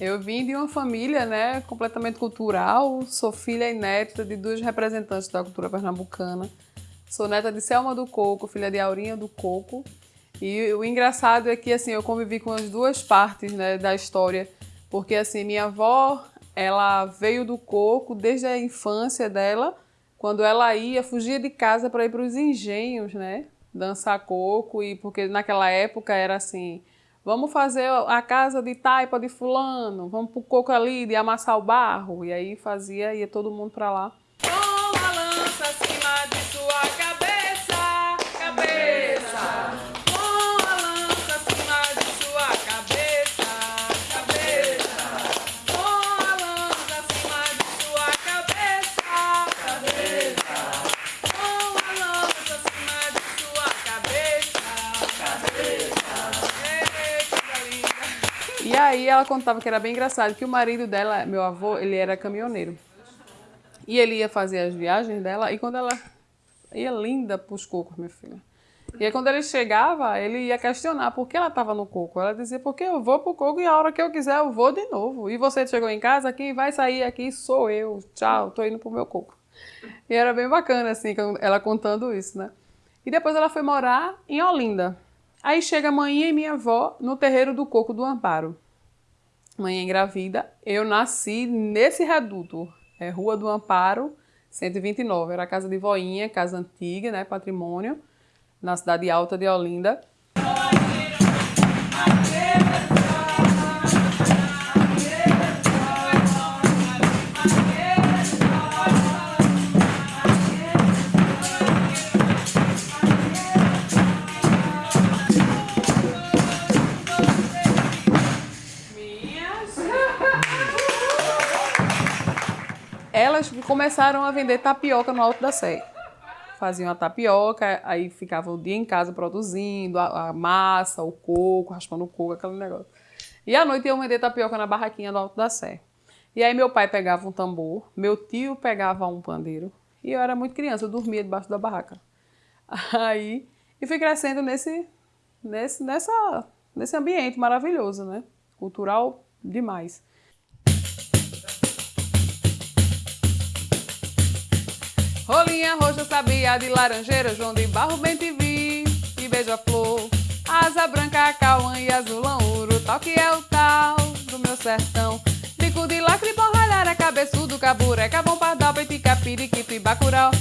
Eu vim de uma família né, completamente cultural, sou filha e neta de duas representantes da cultura pernambucana. Sou neta de Selma do Coco, filha de Aurinha do Coco. E o engraçado é que assim, eu convivi com as duas partes né, da história, porque assim, minha avó ela veio do coco desde a infância dela, quando ela ia, fugia de casa para ir para os engenhos, né? Dançar coco, e porque naquela época era assim, Vamos fazer a casa de taipa de fulano, vamos pro coco ali de amassar o barro. E aí fazia, ia todo mundo para lá. E aí ela contava que era bem engraçado, que o marido dela, meu avô, ele era caminhoneiro. E ele ia fazer as viagens dela, e quando ela ia linda pros cocos, minha filha. E aí quando ele chegava, ele ia questionar por que ela estava no coco. Ela dizia, porque eu vou pro coco e a hora que eu quiser eu vou de novo. E você chegou em casa, quem vai sair aqui sou eu. Tchau, tô indo pro meu coco. E era bem bacana, assim, ela contando isso, né? E depois ela foi morar em Olinda. Aí chega a mãe e minha avó no terreiro do Coco do Amparo. Mãe engravida, eu nasci nesse reduto, é Rua do Amparo, 129. Era a casa de voinha, casa antiga, né, patrimônio, na cidade alta de Olinda. Elas começaram a vender tapioca no Alto da Sé. Faziam a tapioca, aí ficavam o dia em casa produzindo a, a massa, o coco, raspando o coco, aquele negócio. E à noite iam vender tapioca na barraquinha do Alto da Sé. E aí meu pai pegava um tambor, meu tio pegava um pandeiro, e eu era muito criança, eu dormia debaixo da barraca. Aí, e fui crescendo nesse, nesse, nessa, nesse ambiente maravilhoso, né? Cultural demais. Rolinha roxa, sabia de laranjeira, João de Barro, bem te vi, e beija-flor. Asa branca, cauã e azulão, ouro, tal que é o tal do meu sertão. Bico de lacre, borralhara, cabeçudo, cabureca, bom pardal, petica, periquito e bacurau.